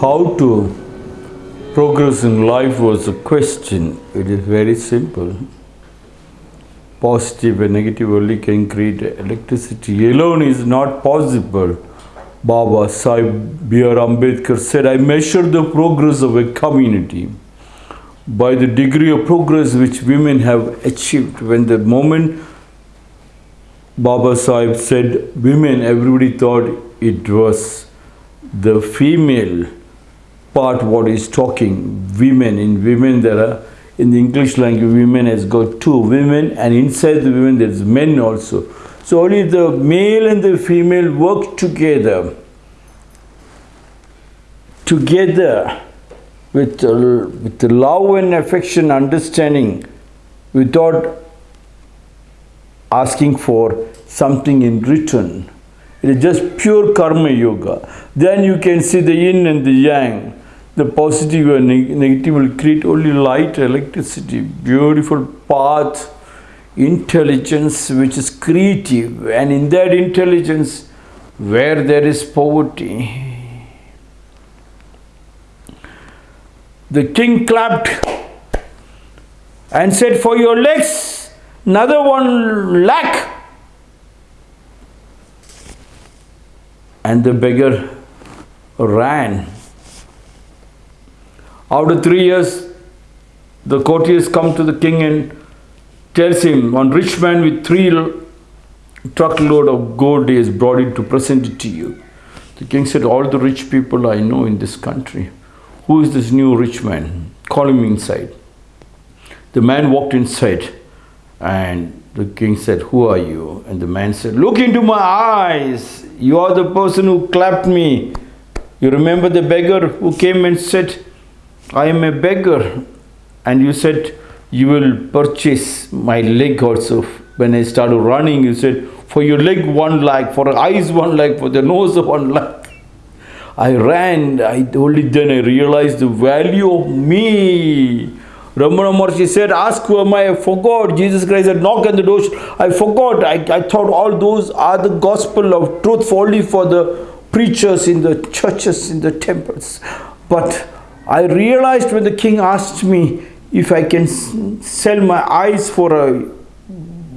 how to progress in life was a question. It is very simple. Positive and negative only can create electricity. Alone is not possible. Baba Sahib B.R. Ambedkar said, I measure the progress of a community by the degree of progress which women have achieved. When the moment Baba Sahib said women, everybody thought it was the female part what is talking women. In women there are in the english language women has got two women and inside the women there's men also. So only the male and the female work together. Together with, uh, with love and affection understanding without asking for something in return. It is just pure karma yoga. Then you can see the yin and the yang the positive and neg- negative will create only light electricity beautiful path intelligence which is creative. And in that intelligence where there is poverty the king clapped and said for your legs another one lakh and the beggar ran after three years, the courtiers come to the king and tells him, one rich man with three truckload of gold is brought it to present it to you. The king said, all the rich people I know in this country, who is this new rich man? Call him inside. The man walked inside and the king said, who are you? And the man said, look into my eyes. You are the person who clapped me. You remember the beggar who came and said, I am a beggar. And you said, You will purchase my leg also. When I started running, you said, For your leg, one leg, for eyes, one leg, for the nose, one leg. I ran, I only then I realized the value of me. Ramana Maharshi said, Ask who am I? I forgot. Jesus Christ said, Knock on the door. I forgot. I, I thought all those are the gospel of truth only for the preachers in the churches, in the temples. But I realized when the king asked me if I can sell my eyes for a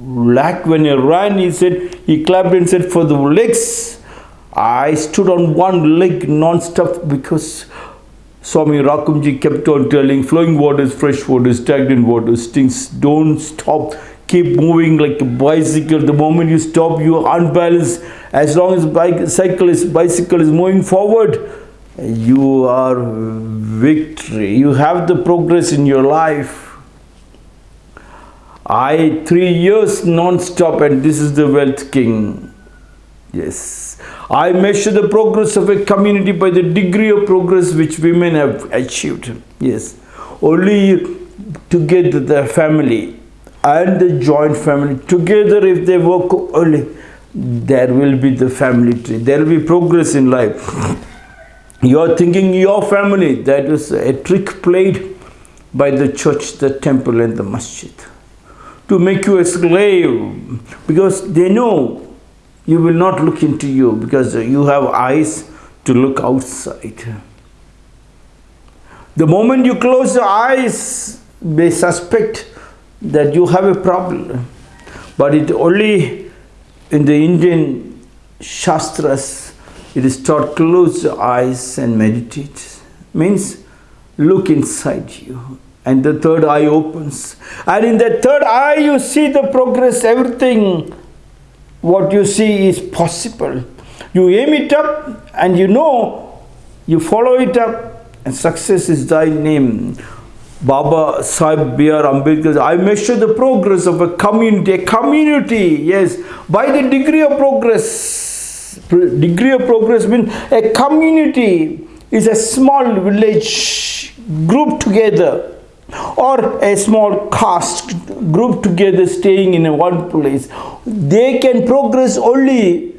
lakh when I ran, he said, he clapped and said, for the legs, I stood on one leg non-stop because Swami Rakumji kept on telling, flowing waters, fresh waters, stagnant waters, things don't stop. Keep moving like a bicycle. The moment you stop, you are unbalanced. As long as bicycle is, bicycle is moving forward, you are victory. You have the progress in your life. I three years non-stop and this is the wealth king. Yes. I measure the progress of a community by the degree of progress which women have achieved. Yes. Only together the family and the joint family together if they work only there will be the family tree. There will be progress in life you are thinking your family, that is a trick played by the church, the temple and the masjid to make you a slave because they know you will not look into you because you have eyes to look outside. The moment you close your eyes, they suspect that you have a problem. But it only in the Indian Shastras it is taught close your eyes and meditate. Means look inside you. And the third eye opens. And in that third eye you see the progress, everything. What you see is possible. You aim it up and you know, you follow it up and success is thy name. Baba Sahib B.R. Ambedkar, I measure the progress of a community, a community, yes, by the degree of progress degree of progress means a community is a small village group together or a small caste group together staying in one place. They can progress only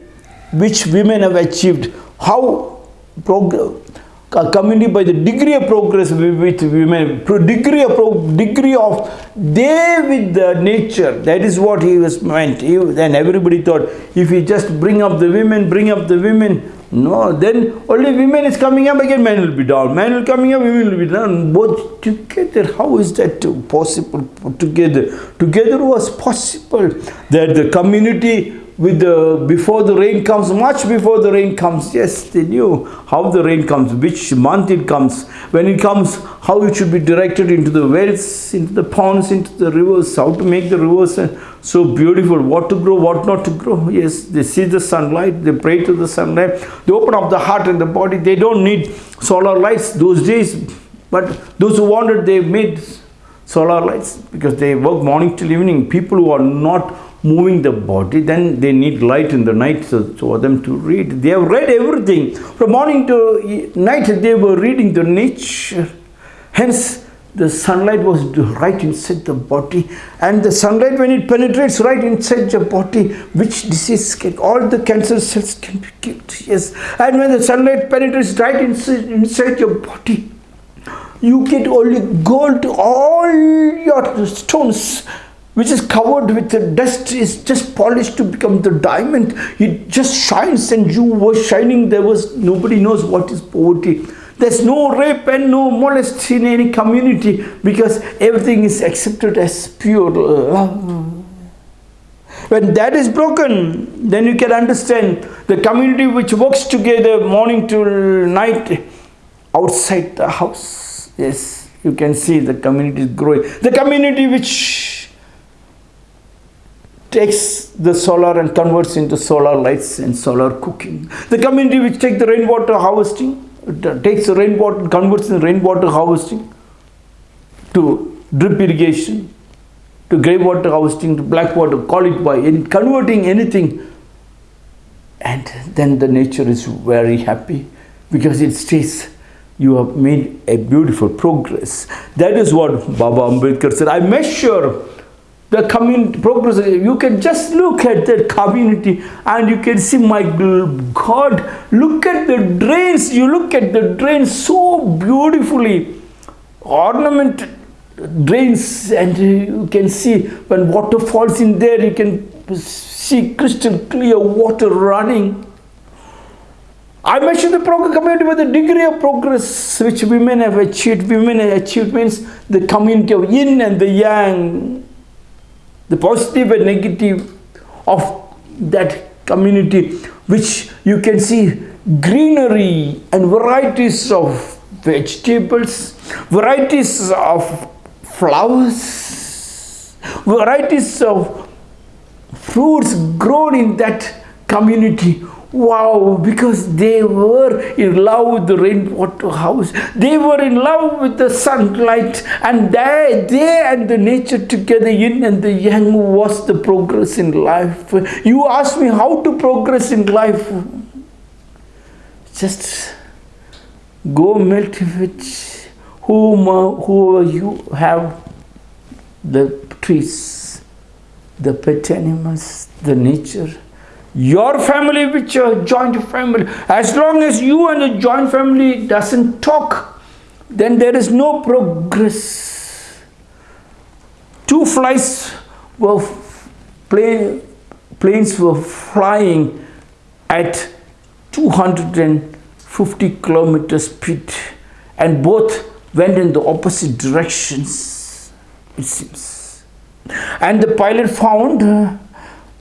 which women have achieved. How progress community by the degree of progress with women, degree of degree of they with the nature. That is what he was meant. He, then everybody thought if he just bring up the women, bring up the women, No, then only women is coming up again, men will be down. Men will coming up, women will be down. Both together. How is that possible? Together, together was possible. That the community with the before the rain comes much before the rain comes. Yes they knew how the rain comes which month it comes. When it comes how it should be directed into the wells into the ponds into the rivers how to make the rivers uh, so beautiful. What to grow what not to grow. Yes they see the sunlight they pray to the sunlight. They open up the heart and the body. They don't need solar lights those days but those who wanted they made solar lights because they work morning till evening. People who are not moving the body then they need light in the night so, for them to read. They have read everything. From morning to night they were reading the nature. Hence the sunlight was right inside the body. And the sunlight when it penetrates right inside the body which disease can all the cancer cells can be killed yes. And when the sunlight penetrates right inside, inside your body you get only gold all your stones which is covered with the dust is just polished to become the diamond. It just shines and you were shining there was nobody knows what is poverty. There's no rape and no molest in any community because everything is accepted as pure love. When that is broken then you can understand the community which works together morning till night outside the house yes you can see the community is growing the community which takes the solar and converts into solar lights and solar cooking. The community which takes the rainwater harvesting, takes the rainwater, converts in rainwater harvesting to drip irrigation, to grey water harvesting, to black water, call it by in converting anything. And then the nature is very happy because it stays you have made a beautiful progress. That is what Baba Ambedkar said. I measure the community progress you can just look at that community and you can see my god look at the drains you look at the drains so beautifully ornamented drains and you can see when water falls in there you can see crystal clear water running I mentioned the community with the degree of progress which women have achieved. Women have achieved means the community of yin and the yang the positive and negative of that community which you can see greenery and varieties of vegetables varieties of flowers varieties of fruits grown in that community Wow, because they were in love with the rainwater house. They were in love with the sunlight and they, they and the nature together, yin and the yang was the progress in life. You ask me how to progress in life. Just go melt with whom, who you have the trees, the pet animals, the nature your family with your joint family as long as you and the joint family doesn't talk then there is no progress. Two flies were plane, planes were flying at 250 kilometers speed and both went in the opposite directions it seems. And the pilot found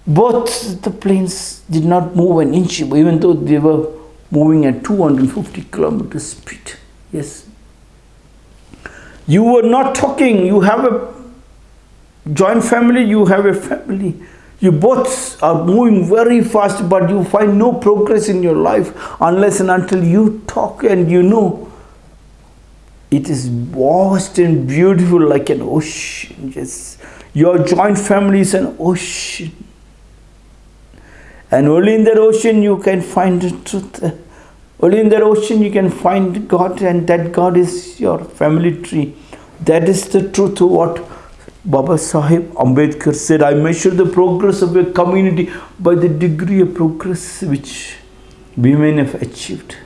both the planes did not move an inch even though they were moving at 250 kilometers speed. Yes. You were not talking. You have a joint family you have a family. You both are moving very fast but you find no progress in your life unless and until you talk and you know. It is vast and beautiful like an ocean. Yes. Your joint family is an ocean and only in that ocean you can find the truth. Only in that ocean you can find God and that God is your family tree. That is the truth of what Baba Sahib Ambedkar said. I measure the progress of a community by the degree of progress which women have achieved.